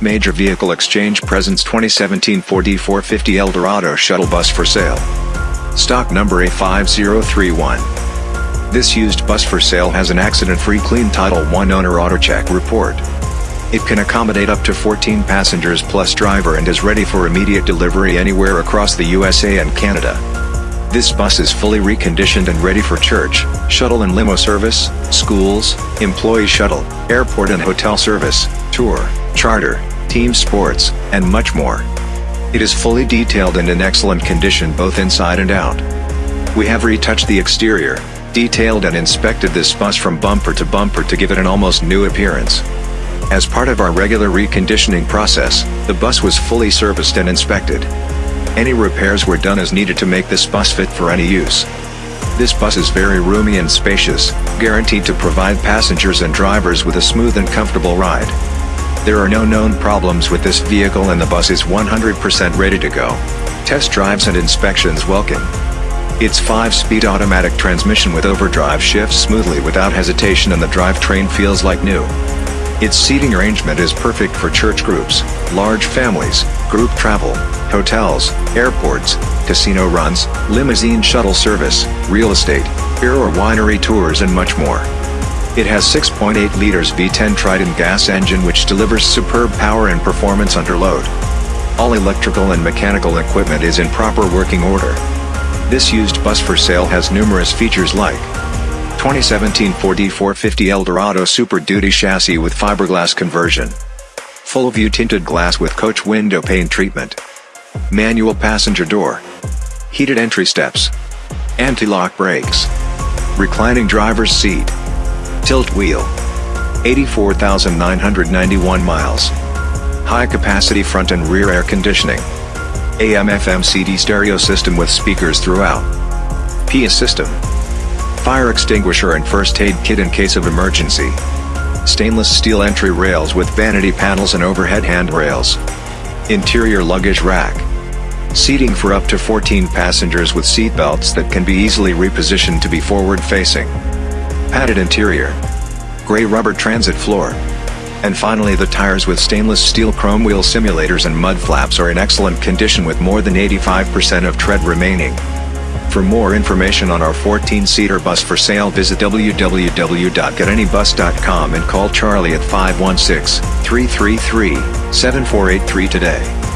Major Vehicle Exchange presents 2017 Ford E450 Eldorado shuttle bus for sale. Stock number A5031. This used bus for sale has an accident-free clean Title I owner AutoCheck report. It can accommodate up to 14 passengers plus driver and is ready for immediate delivery anywhere across the USA and Canada. This bus is fully reconditioned and ready for church, shuttle and limo service, schools, employee shuttle, airport and hotel service, tour, charter, team sports, and much more. It is fully detailed and in excellent condition both inside and out. We have retouched the exterior, detailed and inspected this bus from bumper to bumper to give it an almost new appearance. As part of our regular reconditioning process, the bus was fully serviced and inspected. Any repairs were done as needed to make this bus fit for any use. This bus is very roomy and spacious, guaranteed to provide passengers and drivers with a smooth and comfortable ride. There are no known problems with this vehicle and the bus is 100% ready to go. Test drives and inspections welcome. Its 5-speed automatic transmission with overdrive shifts smoothly without hesitation and the drivetrain feels like new. Its seating arrangement is perfect for church groups, large families, group travel, hotels, airports, casino runs, limousine shuttle service, real estate, beer or winery tours and much more. It has 6.8 liters V10 Triton gas engine which delivers superb power and performance under load. All electrical and mechanical equipment is in proper working order. This used bus for sale has numerous features like 2017 Ford E450 Eldorado Super Duty chassis with fiberglass conversion. Full view tinted glass with coach window pane treatment. Manual passenger door. Heated entry steps. Anti-lock brakes. Reclining driver's seat. Tilt wheel. 84,991 miles. High capacity front and rear air conditioning. AM FM CD stereo system with speakers throughout. PIA system fire extinguisher and first aid kit in case of emergency. Stainless steel entry rails with vanity panels and overhead handrails. Interior luggage rack. Seating for up to 14 passengers with seat belts that can be easily repositioned to be forward-facing. Padded interior. Gray rubber transit floor. And finally the tires with stainless steel chrome wheel simulators and mud flaps are in excellent condition with more than 85% of tread remaining. For more information on our 14-seater bus for sale visit www.getanybus.com and call Charlie at 516-333-7483 today.